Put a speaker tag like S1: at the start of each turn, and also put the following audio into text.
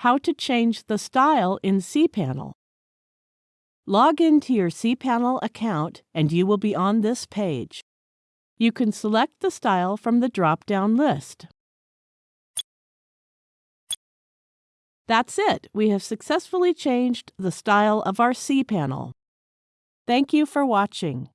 S1: how to change the style in cPanel. Log into your cPanel account and you will be on this page. You can select the style from the drop-down list. That's it. We have successfully changed the style of our cPanel. Thank you for watching.